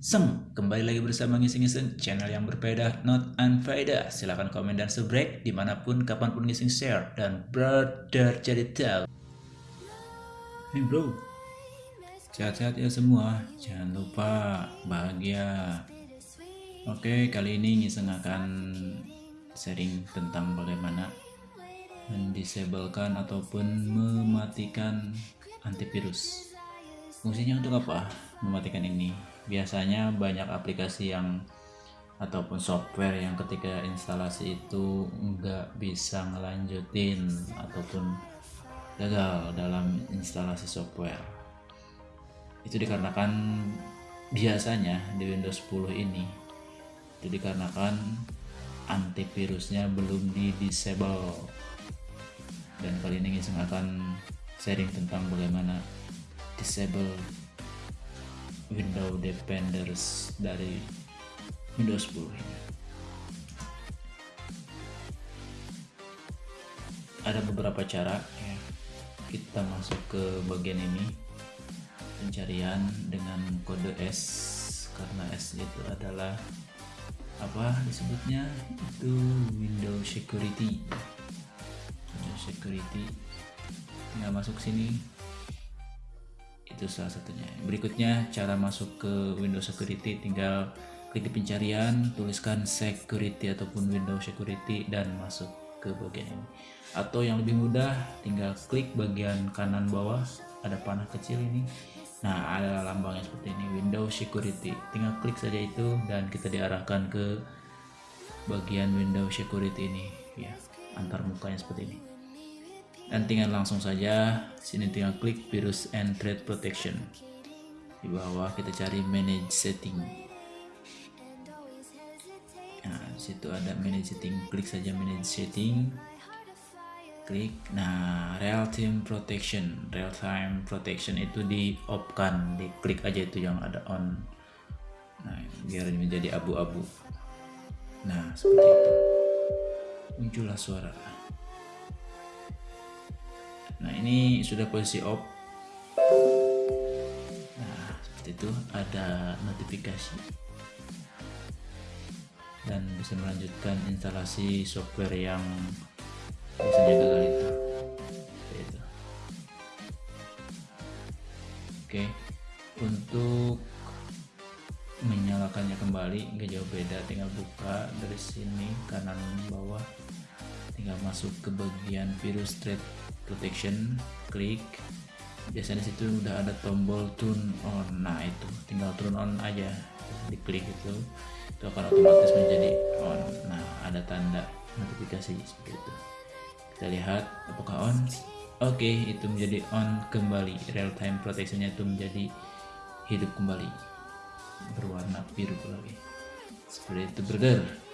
Seng, kembali lagi bersama Ngising-Ngising, channel yang berbeda, not unfaedah. Silahkan komen dan subscribe di mana pun, kapan pun Ngising share. Dan brother jadi tahu. Hey bro, sehat-sehat ya semua. Jangan lupa bahagia. Oke, kali ini Ngising akan sharing tentang bagaimana mendisablekan ataupun mematikan antivirus. Fungsinya untuk apa? Mematikan ini biasanya banyak aplikasi yang ataupun software yang ketika instalasi itu nggak bisa ngelanjutin ataupun gagal dalam instalasi software. Itu dikarenakan biasanya di Windows 10 ini itu dikarenakan antivirusnya belum di disable. Dan kali ini saya akan sharing tentang bagaimana disable window defenders dari Windows 10 ini. Ada beberapa cara ya. Kita masuk ke bagian ini pencarian dengan kode S karena S itu adalah apa disebutnya? Itu Windows Security. Windows Security. Tinggal masuk sini itu salah satunya. Berikutnya cara masuk ke Windows Security tinggal klik di pencarian tuliskan security ataupun Windows Security dan masuk ke bagian ini. Atau yang lebih mudah tinggal klik bagian kanan bawah ada panah kecil ini. Nah ada lambangnya seperti ini Windows Security. Tinggal klik saja itu dan kita diarahkan ke bagian Windows Security ini ya antar mukanya seperti ini dan tinggal langsung saja. Sini tinggal klik virus and threat protection. Di bawah kita cari manage setting. Nah situ ada manage setting. Klik saja manage setting. Klik. Nah real time protection. Real time protection itu di off kan di klik aja itu yang ada on. Nah biar menjadi abu-abu. Nah seperti itu. Muncullah suara nah ini sudah posisi off. Nah seperti itu ada notifikasi. Dan bisa melanjutkan instalasi software yang misalnya gagal itu itu. Oke untuk menyalakannya kembali nggak jauh beda. Tinggal buka dari sini kanan bawah tinggal masuk ke bagian virus threat protection klik. Biasanya situ udah ada tombol turn on. Nah itu. Tinggal turn on aja. Diklik itu. Itu akan otomatis menjadi on. Nah ada tanda notifikasi seperti itu. Kita lihat apakah on? Oke okay, itu menjadi on kembali. Real time protectionnya itu menjadi hidup kembali. Berwarna biru lagi. Seperti itu brother